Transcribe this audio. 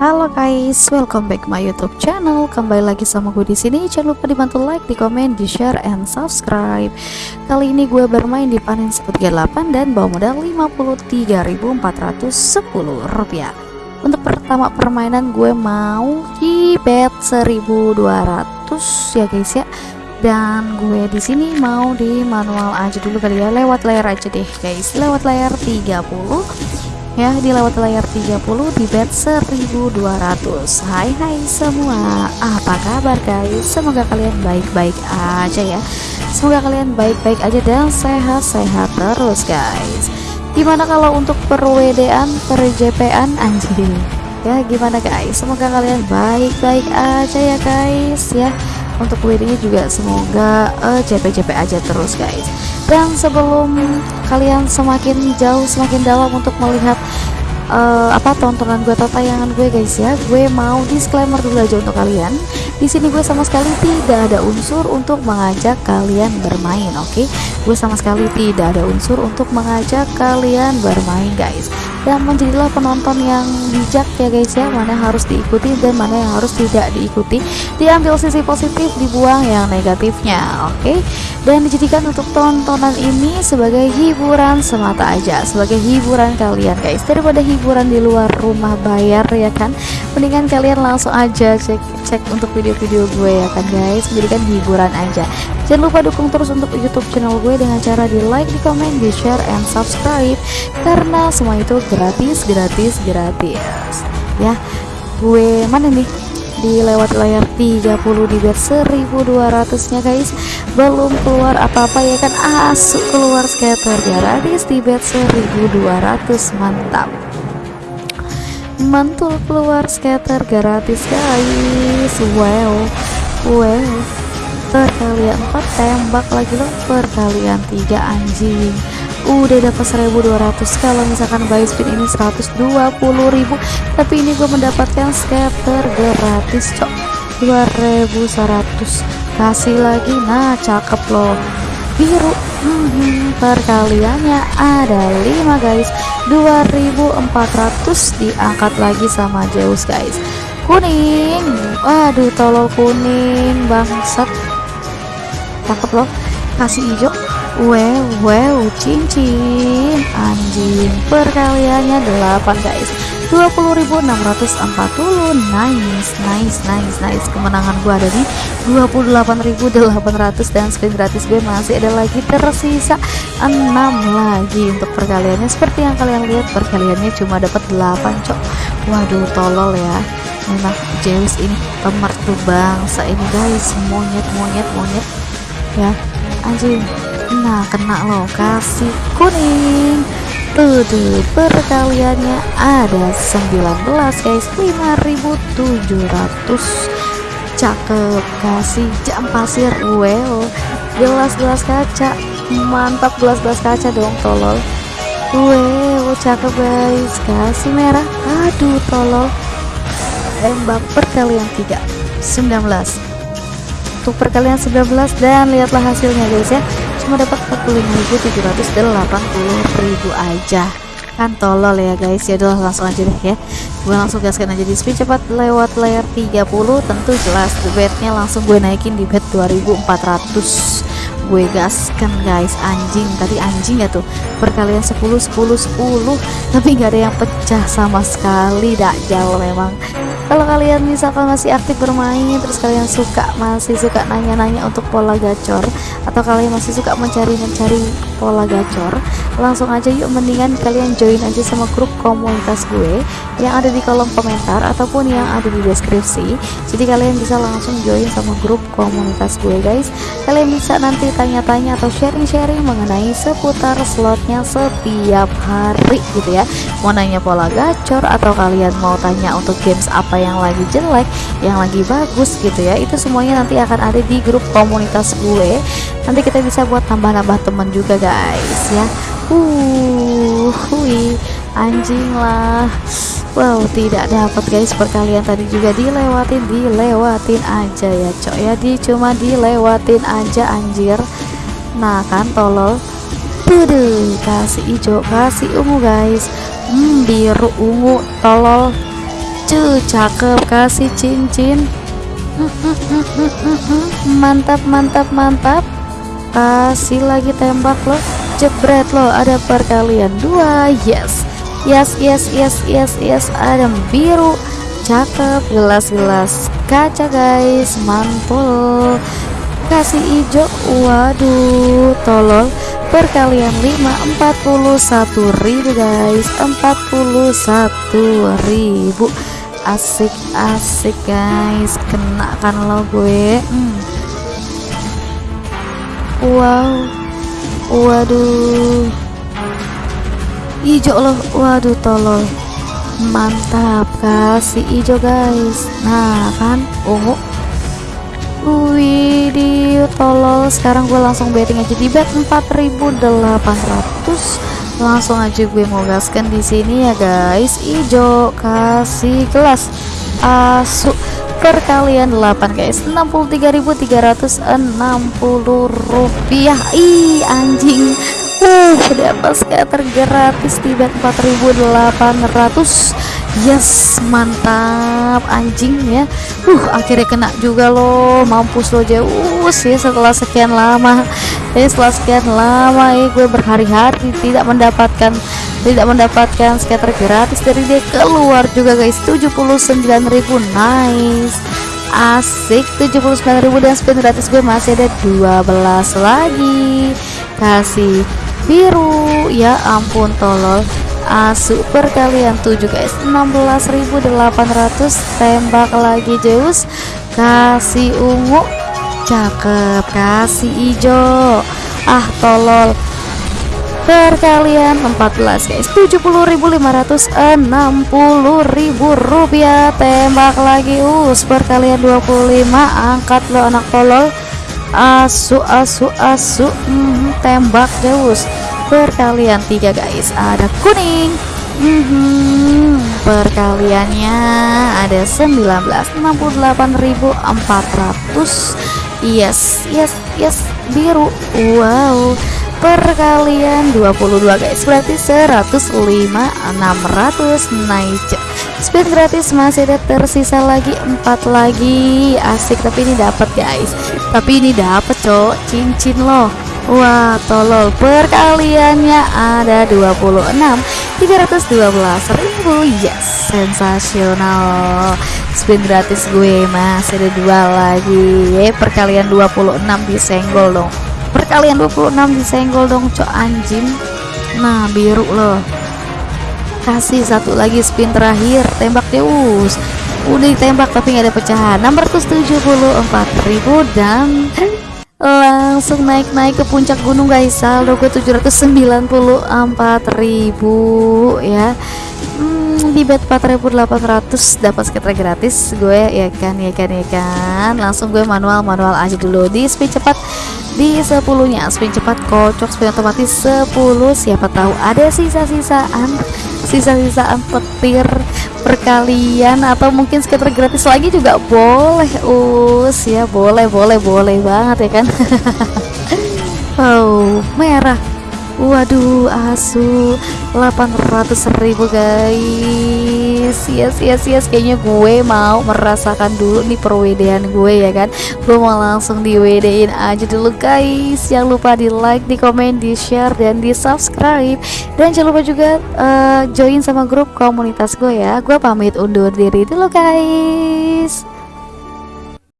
Halo guys, welcome back my YouTube channel. Kembali lagi sama gue di sini. Jangan lupa dibantu like, di komen, di share, and subscribe. Kali ini gue bermain di panen 138 dan bawa modal 53.410 rupiah. Untuk pertama permainan gue mau di bet 1200 ya guys ya. Dan gue di sini mau di manual aja dulu kali ya, lewat layar aja deh guys, lewat layar 30 ya di lewat layar 30 di bet 1200 Hai hai semua. Apa kabar guys? Semoga kalian baik-baik aja ya. Semoga kalian baik-baik aja dan sehat-sehat terus guys. Gimana kalau untuk per WD-an anjir ya gimana guys? Semoga kalian baik-baik aja ya guys ya. Untuk WD nya juga semoga uh, JP-JP aja terus guys dan sebelum kalian semakin jauh semakin dalam untuk melihat uh, apa tontonan gue atau tayangan gue guys ya gue mau disclaimer dulu aja untuk kalian di sini gue sama sekali tidak ada unsur untuk mengajak kalian bermain oke? Okay? gue sama sekali tidak ada unsur untuk mengajak kalian bermain guys. Dan menjadilah penonton yang bijak ya guys ya. Mana yang harus diikuti dan mana yang harus tidak diikuti. Diambil sisi positif dibuang yang negatifnya oke? Okay? dan dijadikan untuk tontonan ini sebagai hiburan semata aja sebagai hiburan kalian guys. Daripada hiburan di luar rumah bayar ya kan? Mendingan kalian langsung aja cek cek untuk video-video gue ya kan guys. Menjadikan hiburan aja. Jangan lupa dukung terus untuk youtube channel gue dengan cara di like di komen di share and subscribe. Karena semua itu gratis gratis gratis. Ya gue mana nih? Di lewat layar 30 di bet 1200 nya guys. Belum keluar apa-apa ya kan? Asuk keluar scatter gratis di bet 1200 mantap mantul keluar scatter gratis guys. Wow wow perkalian 4 tembak lagi loh. Perkalian 3 anjing. Udah dapat 1200 kalau misalkan buy spin ini 120.000 tapi ini gue mendapatkan scatter gratis cok. 2100 kasih lagi. Nah cakep loh. Biru. Hmm, perkaliannya ada 5 guys. 2400 diangkat lagi sama Zeus guys. Kuning. Waduh tolol kuning bangsat. Cakep loh. Kasih hijau. Wow wow cincin. Anjing perkaliannya 8 guys 20.640 nice nice nice nice. Kemenangan gua ada di 28.800 dan spin gratis gue masih ada lagi tersisa 6 lagi untuk perkaliannya. Seperti yang kalian lihat perkaliannya cuma dapat 8 cok. Waduh tolol ya. Memang Zeus ini pemertu bangsa ini guys. Monyet monyet monyet. Ya anjing. Nah kena loh. Kasih kuning tuh tuh perkaliannya ada 19 guys 5700 cakep kasih jam pasir well. Gelas-gelas kaca mantap gelas-gelas kaca dong tolol. Wow cakep guys kasih merah. Aduh tolol. Tembak perkalian 3 19 untuk perkalian 19 dan lihatlah hasilnya guys ya cuma dapat 45.780.000 aja. Kan tolol ya guys. Ya udah langsung aja deh ya. Gue langsung gaskan aja di speed cepat. Lewat layar 30 tentu jelas bednya langsung gue naikin di bed 2400 gue gaskan guys. Anjing tadi anjing ya tuh. Perkalian 10 10 10 tapi nggak ada yang pecah sama sekali. Dak jauh memang kalau kalian misalkan masih aktif bermain terus kalian suka masih suka nanya-nanya untuk pola gacor atau kalian masih suka mencari-mencari pola gacor langsung aja yuk mendingan kalian join aja sama grup komunitas gue yang ada di kolom komentar ataupun yang ada di deskripsi. Jadi kalian bisa langsung join sama grup komunitas gue guys. Kalian bisa nanti tanya-tanya atau sharing-sharing mengenai seputar slotnya setiap hari gitu ya. Mau nanya pola gacor atau kalian mau tanya untuk games apa yang lagi jelek yang lagi bagus gitu ya. Itu semuanya nanti akan ada di grup komunitas gue. Nanti kita bisa buat tambah-tambah temen juga guys ya. Uh hui anjing lah. Wow tidak dapat guys perkalian tadi juga dilewatin dilewatin aja ya cok ya. Di cuma dilewatin aja anjir. Nah kan tolol. Tuh kasih hijau kasih ungu guys. Hmm, biru ungu tolol Cuh, cakep kasih cincin. Mantap mantap mantap. Kasih lagi tembak lo. Jebret lo ada perkalian dua. Yes yes yes yes yes yes. Ada biru. Cakep gelas-gelas kaca guys mantul. Kasih hijau waduh tolol. Perkalian 5 41.000 guys. 41.000 asik-asik guys. Kena kan lo gue. Hmm. wow. Waduh. Hijau loh waduh tolol. Mantap kasih hijau guys. Nah kan? Ungu Widih tolol. Sekarang gue langsung betting aja di bet 4800 langsung aja gue mau gaskan di sini ya guys. Hijau kasih gelas. Asu perkalian 8 guys. 63.360 rupiah. Ih anjing. Uh dapat scatter gratis bet 4.800 yes mantap anjing ya. Uh akhirnya kena juga loh. Mampus lo jauh ya setelah sekian lama ya setelah sekian lama ya gue berhari-hari tidak mendapatkan tidak mendapatkan scatter gratis dari dia. Keluar juga guys. 79.000 nice. Asik. 79.000 dan spin gratis gue masih ada 12 lagi. Kasih biru. Ya ampun tolol. Asu perkalian 7 guys. 16.800 tembak lagi Zeus. Kasih ungu cakep kasih hijau ah tolol. Perkalian 14 guys. 70.560 rupiah. Tembak lagi us perkalian 25 angkat lo anak tolol. Asu asu asu. Hmm, tembak Zeus perkalian tiga guys. Ada kuning. Mm -hmm. perkaliannya ada 1968.400 yes yes yes biru. Wow perkalian 22 guys. Berarti 105 600 naik spin gratis masih ada tersisa lagi empat lagi. Asik tapi ini dapat guys. Tapi ini dapat cok. Cincin loh. Wah tolol. Perkaliannya ada 26 312 ribu Yes sensasional. Spin gratis gue masih ada dua lagi. Eh, Perkalian 26 disenggol dong. Perkalian 26 disenggol dong cok anjing. Nah biru loh. Kasih satu lagi spin terakhir. Tembak Deus Udah ditembak tapi nggak ada pecahan. 674.000 dan langsung naik-naik ke puncak gunung guys saldo gue 794.000 ya. Hmm, di bet 4.800 dapat skater gratis gue ya kan ya kan ya kan. Langsung gue manual manual aja dulu. Di speed cepat di 10 nya spin cepat kocok spin otomatis 10 siapa tahu ada sisa-sisaan sisa-sisaan petir perkalian atau mungkin skater gratis lagi juga boleh us. Ya boleh boleh boleh banget ya kan? Oh merah waduh asu. 800.000 guys. Yes yes yes. Kayaknya gue mau merasakan dulu nih perwedean gue ya kan? Gue mau langsung di WD aja dulu guys. Jangan lupa di like di komen di share dan di subscribe dan jangan lupa juga uh, join sama grup komunitas gue ya. Gue pamit undur diri dulu guys